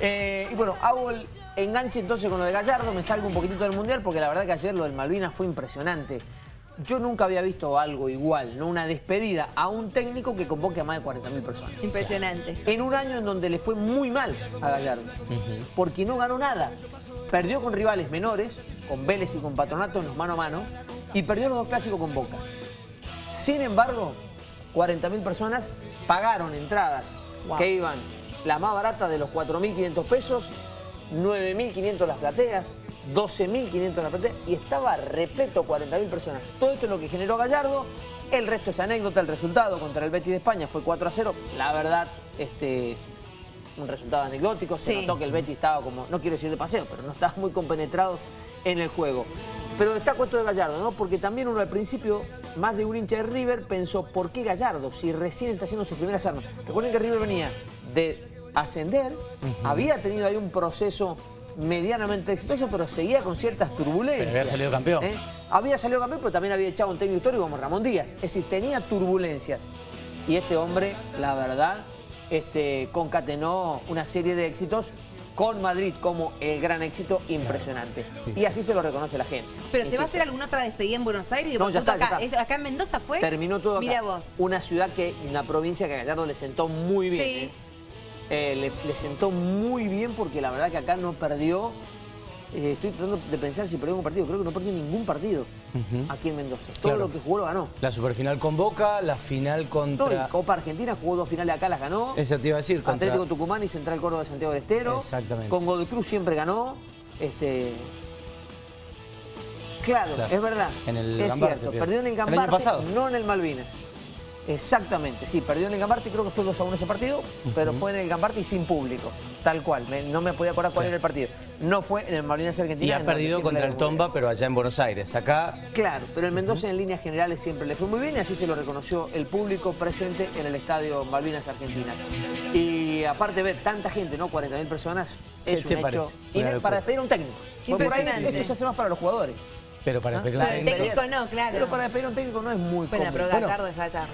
Eh, y bueno, hago el enganche entonces con lo de Gallardo, me salgo un poquitito del Mundial porque la verdad que ayer lo del Malvinas fue impresionante. Yo nunca había visto algo igual, ¿no? Una despedida a un técnico que convoque a más de 40.000 personas. Impresionante. En un año en donde le fue muy mal a Gallardo, porque no ganó nada. Perdió con rivales menores, con Vélez y con Patronato en los mano a mano, y perdió los dos clásicos con Boca. Sin embargo, 40.000 personas pagaron entradas Wow. que iban las más baratas de los 4.500 pesos, 9.500 las plateas, 12.500 las plateas y estaba repleto 40.000 personas. Todo esto es lo que generó Gallardo. El resto es anécdota, el resultado contra el Betis de España fue 4 a 0. La verdad, este, un resultado anecdótico. Se Sí. notó que el Betis estaba como, no quiero decir de paseo, pero no estaba muy compenetrado en el juego. Pero destaco esto de Gallardo, ¿no? Porque también uno al principio, más de un hincha de River, pensó, ¿por qué Gallardo? Si recién está haciendo sus primeras armas. Recuerden que River venía de ascender, había tenido ahí un proceso medianamente exitoso, pero seguía con ciertas turbulencias. Pero había salido campeón. ¿Eh? Había salido campeón, pero también había echado un técnico histórico como Ramón Díaz. Es decir, tenía turbulencias. Y este hombre, la verdad, este, concatenó una serie de éxitos con Madrid como el gran éxito impresionante. Y así se lo reconoce la gente. Pero ¿se va a hacer alguna otra despedida en Buenos Aires? No, ya está, ya acá, está. ¿Es- ¿Acá en Mendoza fue? Terminó todo acá. Mira vos. Una ciudad que, una provincia que a Gallardo le sentó muy bien. Sí. ¿eh? Eh, le, le sentó muy bien porque la verdad que acá no perdió. eh, estoy tratando de pensar si perdió un partido. Creo que no perdió ningún partido aquí en Mendoza. Todo Claro. lo que jugó lo ganó. La superfinal con Boca, la final contra... Copa Argentina jugó dos finales acá, las ganó. Esa te iba a decir, contra... Atlético Tucumán y Central Córdoba de Santiago del Estero. Exactamente. Con Godoy Cruz siempre ganó. Este... Claro, Claro. es verdad. En el es Gambarte, cierto. Perdió en el El año Gambarte, pasado. no en el Malvinas. Exactamente, sí, perdió en el Gambarte, creo que fue 2 a 1 ese partido, pero fue en el Gambarte y sin público, tal cual. Me- no me podía acordar cuál Sí. era el partido. No fue en el Malvinas Argentina. Y ha perdido contra el. Tomba, pero allá en Buenos Aires. Acá, Claro, pero el Mendoza en líneas generales siempre le fue muy bien y así se lo reconoció el público presente en el estadio Malvinas Argentinas. Y aparte ver tanta gente, ¿no? 40.000 personas, ¿Qué es te un parece? hecho locura. para despedir a un técnico. Porque por ahí Impresionante. esto se hace más para los jugadores. pero para ¿Ah? despedir un Para el técnico- técnico no, claro. Pero para despedir a un técnico no es muy Bueno, pero cómodo. Gallardo es Gallardo.